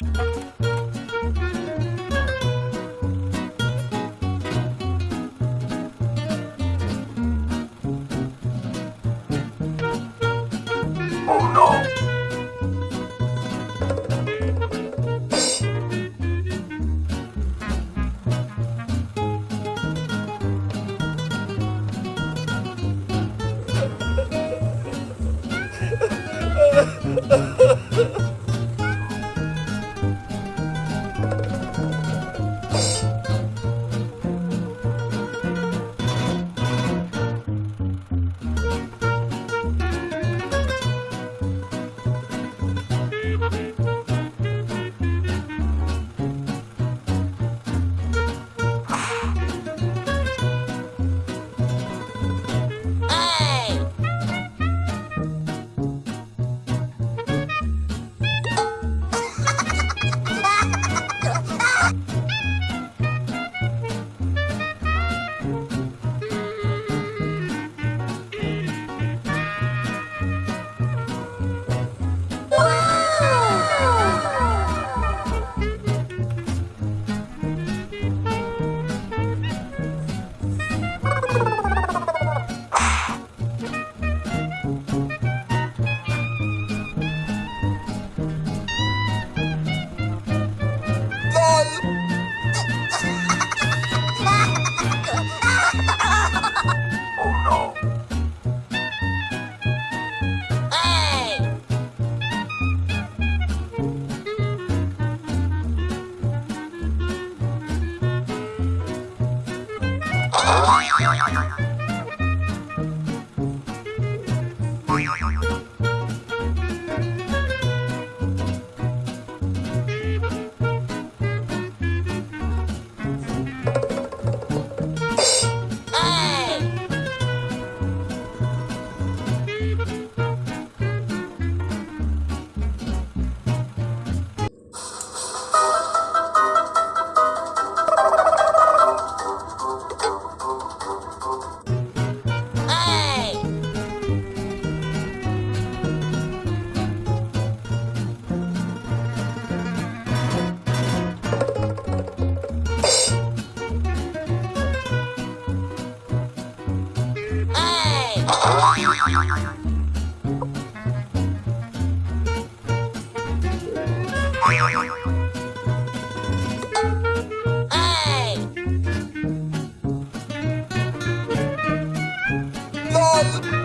Ha ha ha! はいは。love.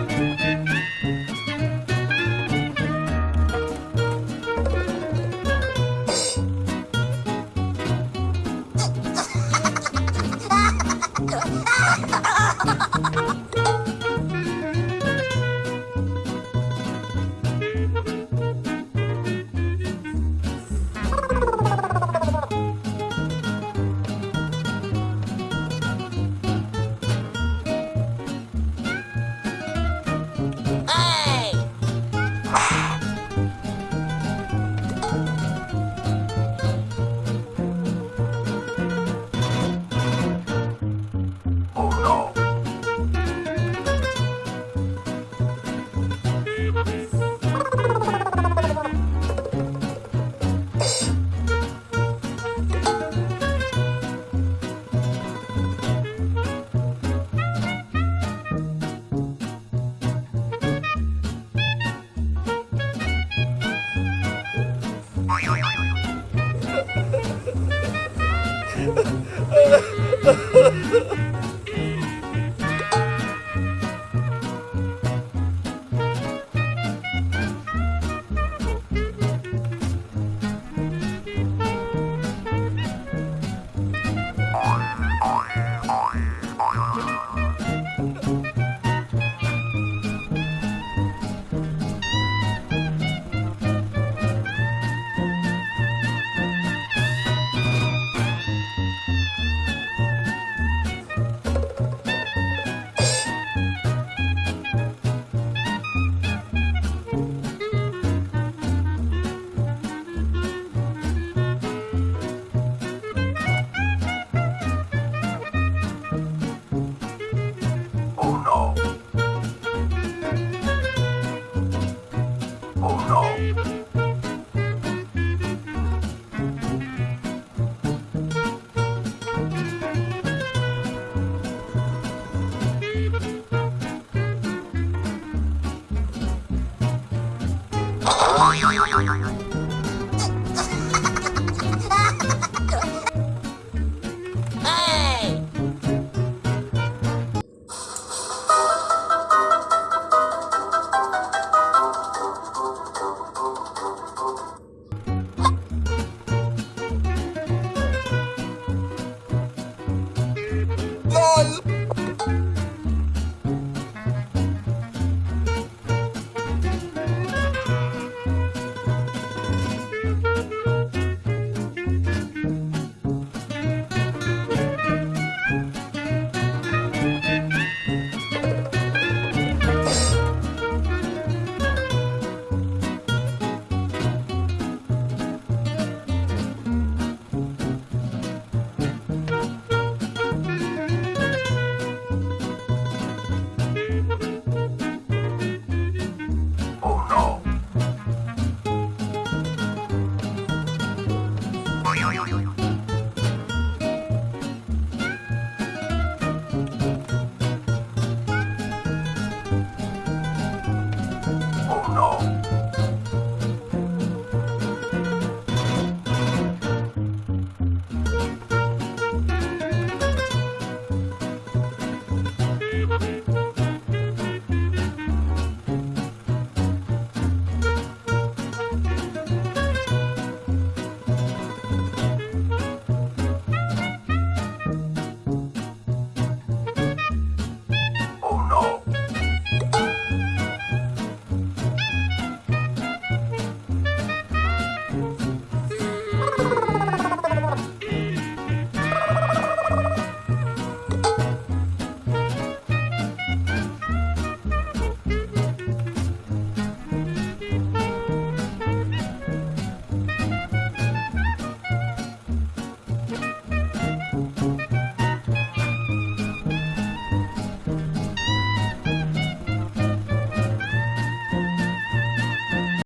Oh no!